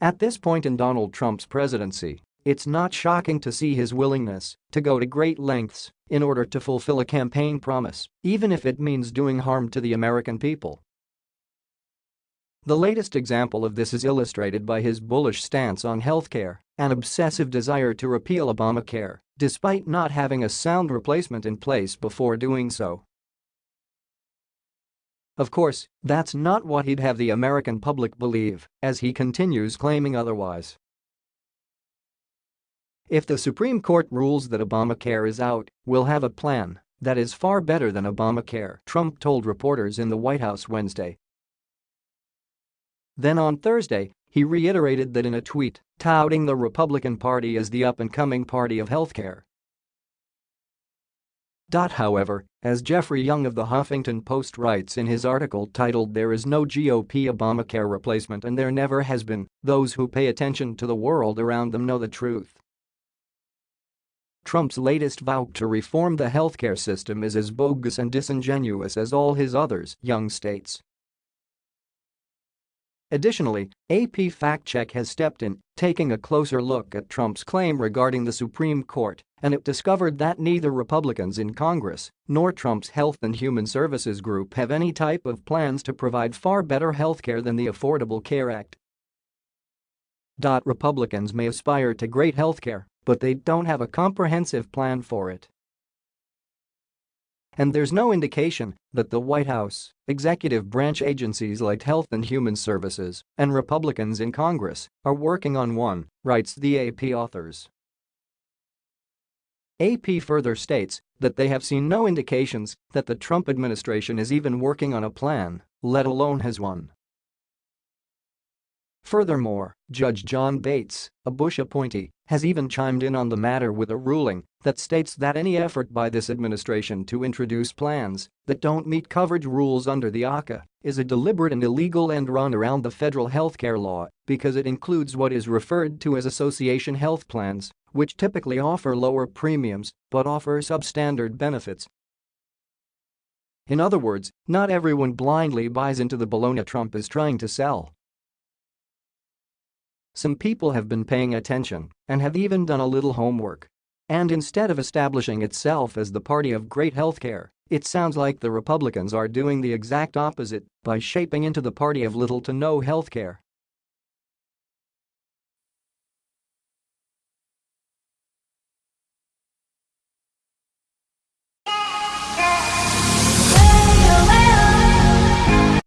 At this point in Donald Trump's presidency, it's not shocking to see his willingness to go to great lengths in order to fulfill a campaign promise, even if it means doing harm to the American people. The latest example of this is illustrated by his bullish stance on healthcare, an obsessive desire to repeal Obamacare, despite not having a sound replacement in place before doing so. Of course, that's not what he'd have the American public believe, as he continues claiming otherwise. If the Supreme Court rules that Obamacare is out, we'll have a plan that is far better than Obamacare, Trump told reporters in the White House Wednesday. Then on Thursday, he reiterated that in a tweet, touting the Republican Party as the up-and-coming party of healthcare. However, as Jeffrey Young of the Huffington Post writes in his article titled There is no GOP Obamacare replacement and there never has been, those who pay attention to the world around them know the truth. Trump's latest vow to reform the healthcare system is as bogus and disingenuous as all his others, Young states. Additionally, AP Fact Check has stepped in, taking a closer look at Trump's claim regarding the Supreme Court, and it discovered that neither Republicans in Congress nor Trump's Health and Human Services Group have any type of plans to provide far better health care than the Affordable Care Act. Republicans may aspire to great health care, but they don't have a comprehensive plan for it and there's no indication that the White House, executive branch agencies like Health and Human Services, and Republicans in Congress are working on one, writes the AP authors. AP further states that they have seen no indications that the Trump administration is even working on a plan, let alone has one. Furthermore, Judge John Bates, a Bush appointee, has even chimed in on the matter with a ruling that states that any effort by this administration to introduce plans that don't meet coverage rules under the ACA is a deliberate and illegal end run around the federal healthcare law because it includes what is referred to as association health plans, which typically offer lower premiums but offer substandard benefits. In other words, not everyone blindly buys into the baloney Trump is trying to sell. Some people have been paying attention and have even done a little homework. And instead of establishing itself as the party of great healthcare, it sounds like the Republicans are doing the exact opposite by shaping into the party of little to no healthcare.